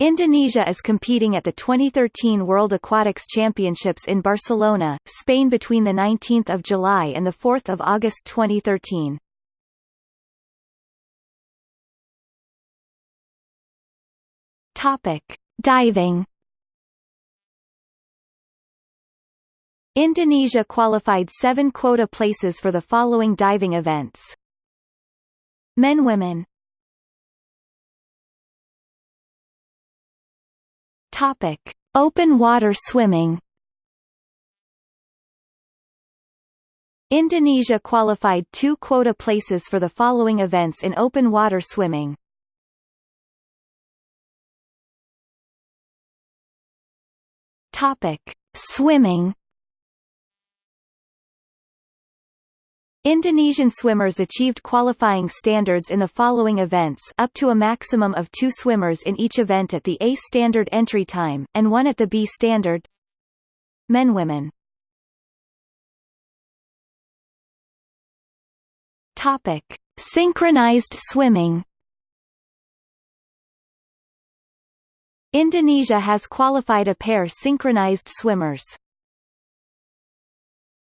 Indonesia is competing at the 2013 World Aquatics Championships in Barcelona, Spain between 19 July and 4 August 2013. Topic. Diving Indonesia qualified seven quota places for the following diving events. Men Women Topic: Open water swimming. Indonesia qualified two quota places for the following events in open water swimming. Topic: Swimming. Indonesian swimmers achieved qualifying standards in the following events up to a maximum of two swimmers in each event at the A standard entry time, and one at the B standard. Men Women. Topic. Synchronized swimming. Indonesia has qualified a pair synchronized swimmers